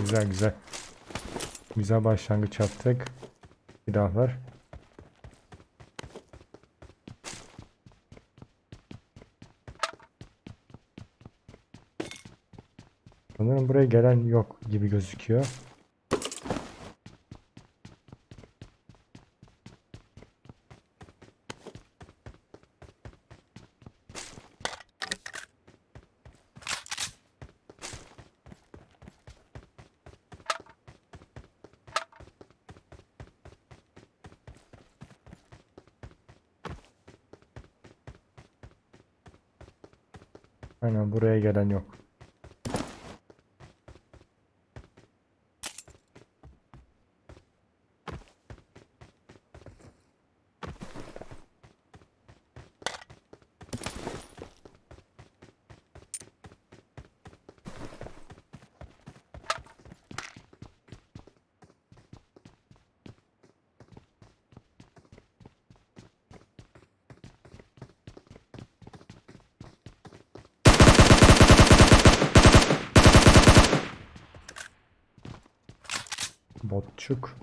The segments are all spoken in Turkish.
Güzel güzel. Güzel başlangıç yaptık. Silahlar. Sanırım buraya gelen yok gibi gözüküyor. Aynen buraya gelen yok. Botçuk.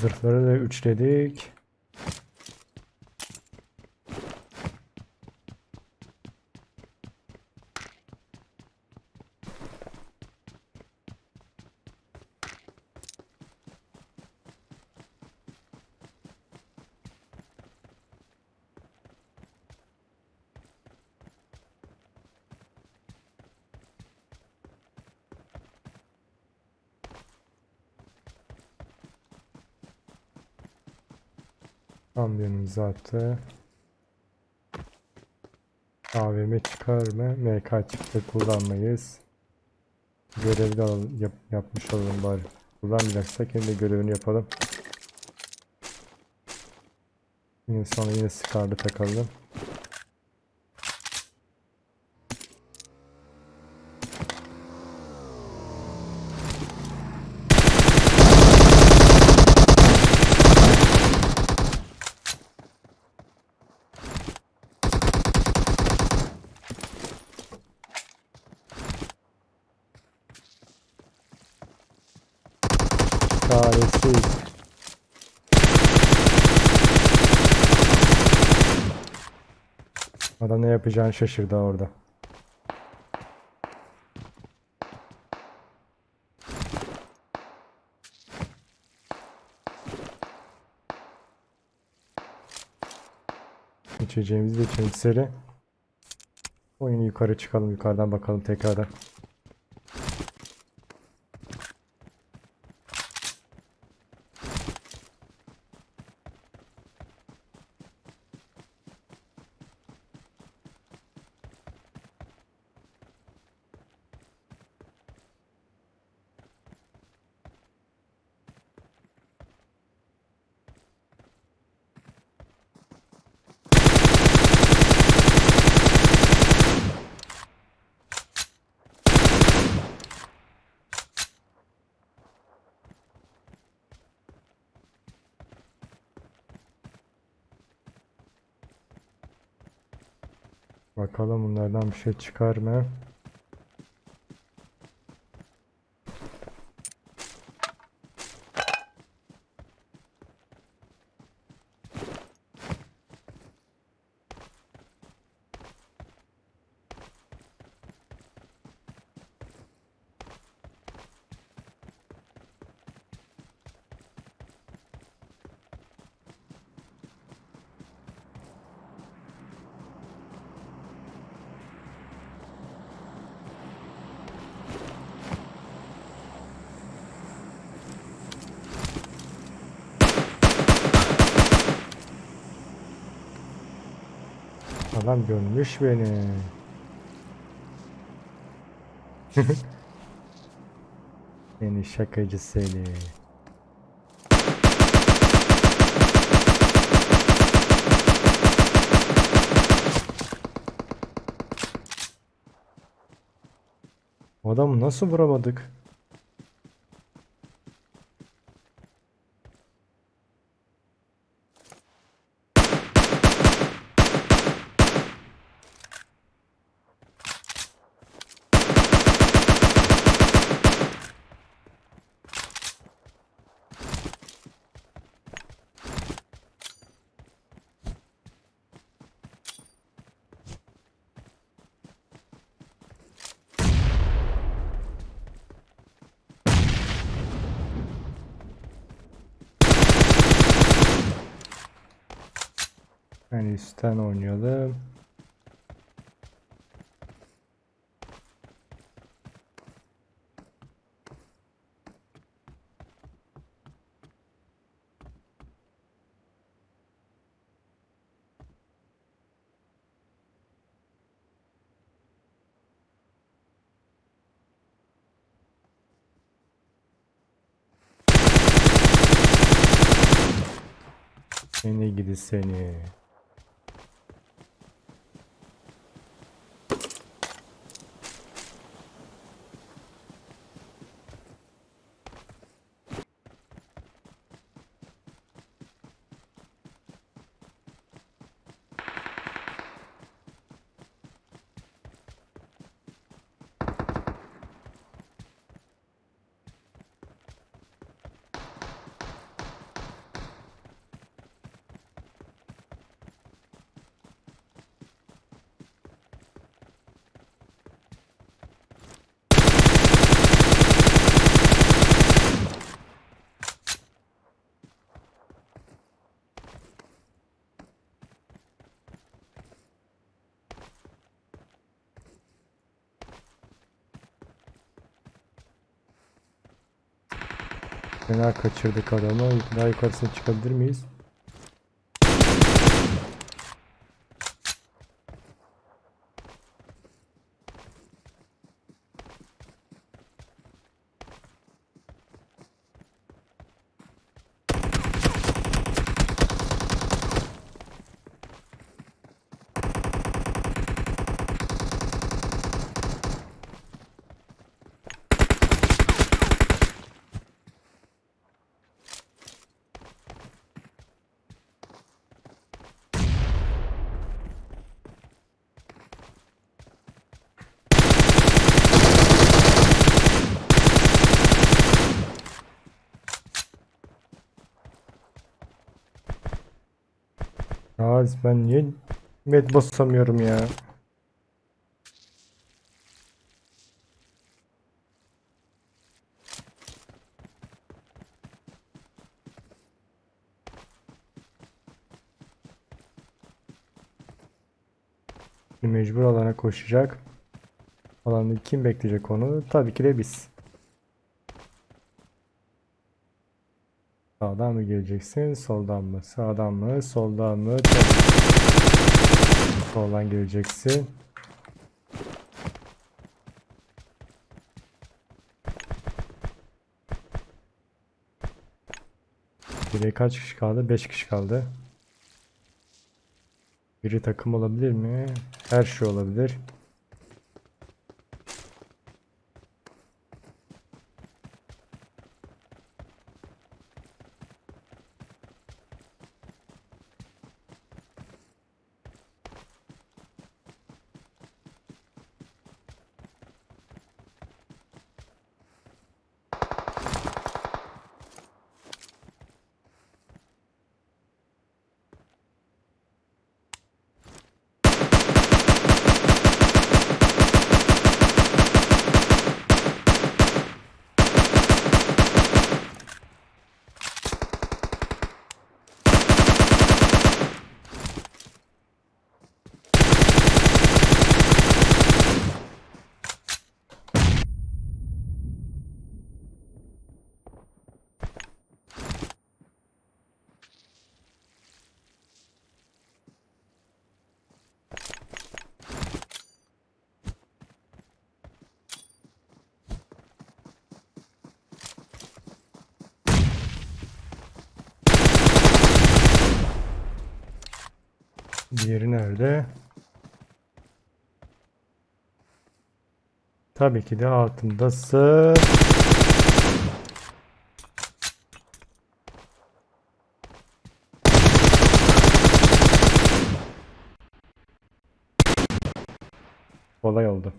Zırhları da üçledik. Kamyonumuz attı. AVM çıkar mı? MK çıktı kullanmayız. Görevi de alalım, yap, yapmış olalım bari. Kullanmayacaksak yine de görevini yapalım. Yine sonra yine Scar'da takalım. Çaresiz. Adam ne yapacağını şaşırdı orada. İçeceğimizi de içelim. Oyunu yukarı çıkalım yukarıdan bakalım tekrardan. Bakalım bunlardan bir şey çıkar mı? Adam görmüş beni. Seni şakacı seni. Adamı nasıl vuramadık? Yani üstten oynayalım. Seni gidi seni. Fena kaçırdık adamı. Daha yukarısına çıkabilir miyiz? Az ben niye med basamıyorum ya? Mecbur alana koşacak. Alanda kim bekleyecek onu? Tabii ki de biz. Sağdan mı geleceksin? Soldan mı? Sağdan mı? Soldan mı? Soldan geleceksin. Geriye kaç kişi kaldı? 5 kişi kaldı. Biri takım olabilir mi? Her şey olabilir. Diğeri nerede? Tabii ki de altındasın. Kolay oldu.